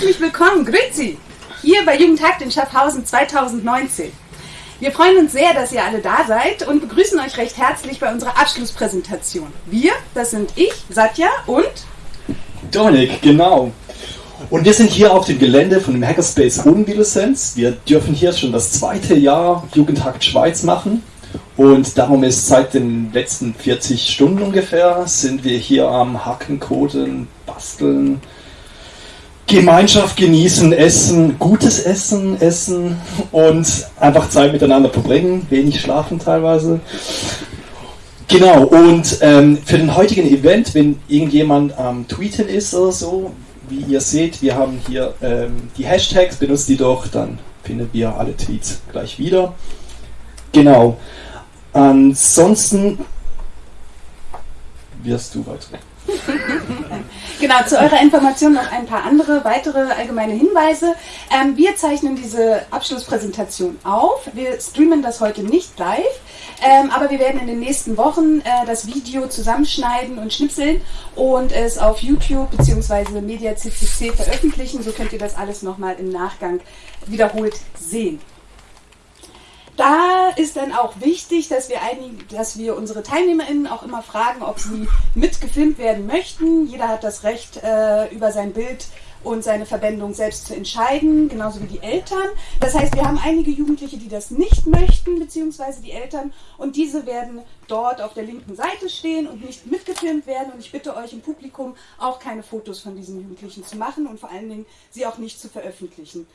Herzlich willkommen, Grüezi, hier bei Jugendhakt in Schaffhausen 2019. Wir freuen uns sehr, dass ihr alle da seid und begrüßen euch recht herzlich bei unserer Abschlusspräsentation. Wir, das sind ich, Satya und Dominik, genau. Und wir sind hier auf dem Gelände von dem Hackerspace Hohenwiedelsens. Wir dürfen hier schon das zweite Jahr Jugendhakt Schweiz machen. Und darum ist seit den letzten 40 Stunden ungefähr, sind wir hier am Hacken, Coden, Basteln, Gemeinschaft genießen, essen, gutes Essen, essen und einfach Zeit miteinander verbringen, wenig schlafen teilweise. Genau, und ähm, für den heutigen Event, wenn irgendjemand am Tweeten ist oder so, wie ihr seht, wir haben hier ähm, die Hashtags, benutzt die doch, dann finden wir alle Tweets gleich wieder. Genau. Ansonsten wirst du weiter. genau, zu eurer Information noch ein paar andere weitere allgemeine Hinweise. Ähm, wir zeichnen diese Abschlusspräsentation auf. Wir streamen das heute nicht live, ähm, aber wir werden in den nächsten Wochen äh, das Video zusammenschneiden und schnipseln und es auf YouTube bzw. Media CCC veröffentlichen. So könnt ihr das alles nochmal im Nachgang wiederholt sehen da ist dann auch wichtig, dass wir, einig, dass wir unsere TeilnehmerInnen auch immer fragen, ob sie mitgefilmt werden möchten. Jeder hat das Recht, äh, über sein Bild und seine Verwendung selbst zu entscheiden, genauso wie die Eltern. Das heißt, wir haben einige Jugendliche, die das nicht möchten, beziehungsweise die Eltern, und diese werden dort auf der linken Seite stehen und nicht mitgefilmt werden. Und ich bitte euch im Publikum auch keine Fotos von diesen Jugendlichen zu machen und vor allen Dingen sie auch nicht zu veröffentlichen.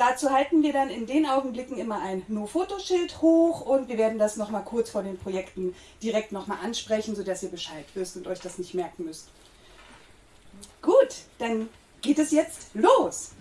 Dazu halten wir dann in den Augenblicken immer ein No-Fotoschild hoch und wir werden das nochmal kurz vor den Projekten direkt nochmal ansprechen, sodass ihr Bescheid wisst und euch das nicht merken müsst. Gut, dann geht es jetzt los.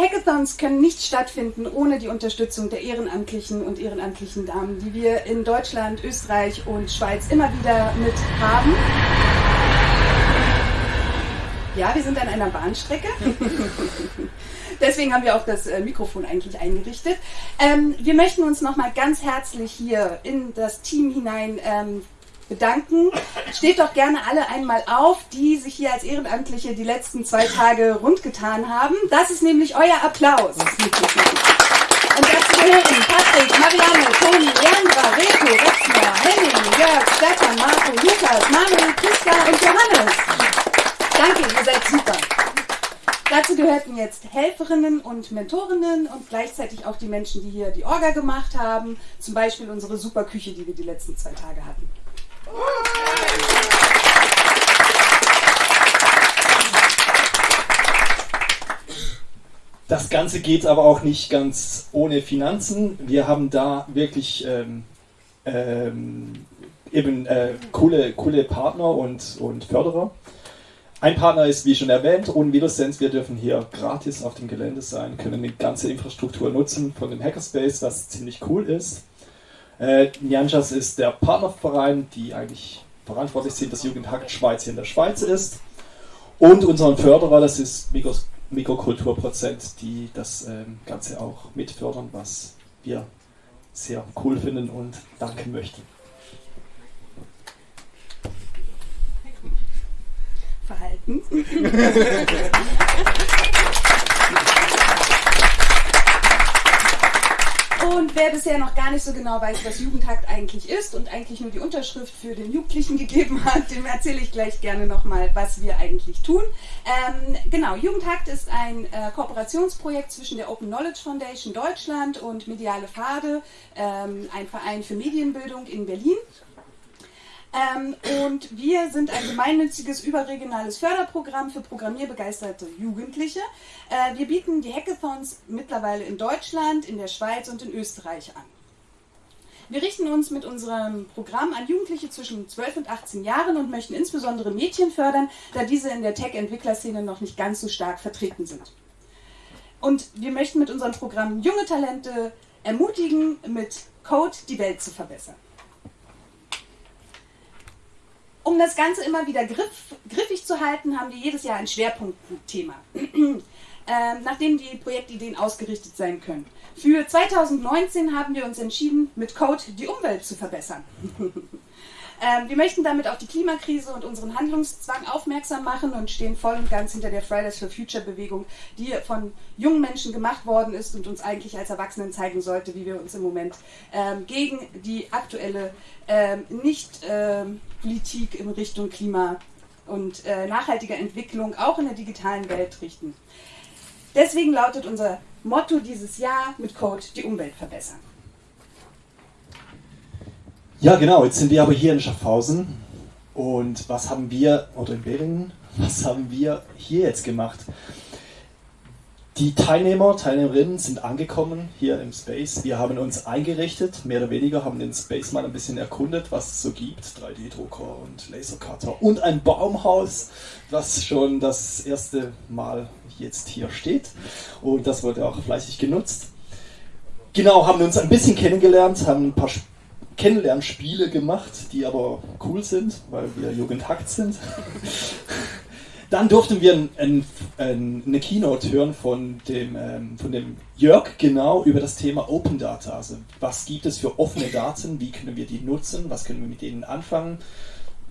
Hackathons können nicht stattfinden ohne die Unterstützung der Ehrenamtlichen und ehrenamtlichen Damen, die wir in Deutschland, Österreich und Schweiz immer wieder mit haben. Ja, wir sind an einer Bahnstrecke. Deswegen haben wir auch das äh, Mikrofon eigentlich eingerichtet. Ähm, wir möchten uns nochmal ganz herzlich hier in das Team hinein ähm, bedanken. Steht doch gerne alle einmal auf, die sich hier als Ehrenamtliche die letzten zwei Tage rundgetan haben. Das ist nämlich euer Applaus. Und dazu gehören Patrick, Marianne, Toni, Leandra, Reto, Retzmer, Henning, Jörg, Stefan, Marco, Lukas, Manuel, Christa und Johannes. Danke, ihr seid super. Dazu gehörten jetzt Helferinnen und Mentorinnen und gleichzeitig auch die Menschen, die hier die Orga gemacht haben. Zum Beispiel unsere super Küche, die wir die letzten zwei Tage hatten. Das Ganze geht aber auch nicht ganz ohne Finanzen. Wir haben da wirklich ähm, ähm, eben äh, coole, coole Partner und, und Förderer. Ein Partner ist, wie schon erwähnt, Unvidosense. Wir dürfen hier gratis auf dem Gelände sein, können die ganze Infrastruktur nutzen von dem Hackerspace, was ziemlich cool ist. Äh, Nyanjas ist der Partnerverein, die eigentlich verantwortlich sind, dass Jugendhakt Schweiz hier in der Schweiz ist. Und unseren Förderer, das ist Mikros Mikrokulturprozent, die das ähm, Ganze auch mitfördern, was wir sehr cool finden und danken möchten. Verhalten. Und wer bisher noch gar nicht so genau weiß, was Jugendhakt eigentlich ist und eigentlich nur die Unterschrift für den Jugendlichen gegeben hat, dem erzähle ich gleich gerne nochmal, was wir eigentlich tun. Ähm, genau, Jugendhakt ist ein äh, Kooperationsprojekt zwischen der Open Knowledge Foundation Deutschland und Mediale Pfade, ähm, ein Verein für Medienbildung in Berlin. Ähm, und wir sind ein gemeinnütziges überregionales Förderprogramm für programmierbegeisterte Jugendliche. Äh, wir bieten die Hackathons mittlerweile in Deutschland, in der Schweiz und in Österreich an. Wir richten uns mit unserem Programm an Jugendliche zwischen 12 und 18 Jahren und möchten insbesondere Mädchen fördern, da diese in der Tech-Entwicklerszene noch nicht ganz so stark vertreten sind. Und wir möchten mit unserem Programm junge Talente ermutigen, mit Code die Welt zu verbessern. Um das Ganze immer wieder griff, griffig zu halten, haben wir jedes Jahr ein Schwerpunktthema, ähm, nachdem die Projektideen ausgerichtet sein können. Für 2019 haben wir uns entschieden, mit Code die Umwelt zu verbessern. Ähm, wir möchten damit auf die Klimakrise und unseren Handlungszwang aufmerksam machen und stehen voll und ganz hinter der Fridays for Future Bewegung, die von jungen Menschen gemacht worden ist und uns eigentlich als Erwachsenen zeigen sollte, wie wir uns im Moment ähm, gegen die aktuelle ähm, Nicht-Politik ähm, in Richtung Klima und äh, nachhaltiger Entwicklung auch in der digitalen Welt richten. Deswegen lautet unser Motto dieses Jahr mit Code die Umwelt verbessern. Ja, genau. Jetzt sind wir aber hier in Schaffhausen. Und was haben wir, oder in Beringen, was haben wir hier jetzt gemacht? Die Teilnehmer, Teilnehmerinnen sind angekommen hier im Space. Wir haben uns eingerichtet, mehr oder weniger, haben den Space mal ein bisschen erkundet, was es so gibt. 3D-Drucker und Lasercutter und ein Baumhaus, was schon das erste Mal jetzt hier steht. Und das wurde auch fleißig genutzt. Genau, haben uns ein bisschen kennengelernt, haben ein paar Kennenlernspiele gemacht, die aber cool sind, weil wir Jugendhackt sind. Dann durften wir ein, ein, ein, eine Keynote hören von dem, ähm, von dem Jörg genau über das Thema Open Data. Also was gibt es für offene Daten, wie können wir die nutzen, was können wir mit denen anfangen,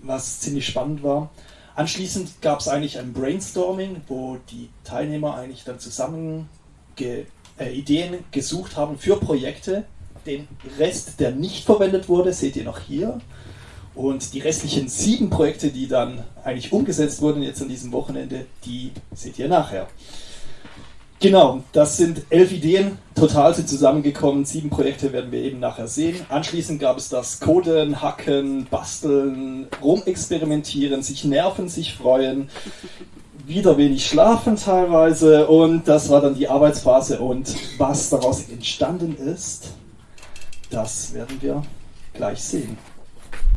was ziemlich spannend war. Anschließend gab es eigentlich ein Brainstorming, wo die Teilnehmer eigentlich dann zusammen ge, äh, Ideen gesucht haben für Projekte, den Rest, der nicht verwendet wurde, seht ihr noch hier. Und die restlichen sieben Projekte, die dann eigentlich umgesetzt wurden jetzt an diesem Wochenende, die seht ihr nachher. Genau, das sind elf Ideen, total sind zusammengekommen. Sieben Projekte werden wir eben nachher sehen. Anschließend gab es das Coden, Hacken, Basteln, Rumexperimentieren, sich nerven, sich freuen, wieder wenig schlafen teilweise und das war dann die Arbeitsphase und was daraus entstanden ist, das werden wir gleich sehen.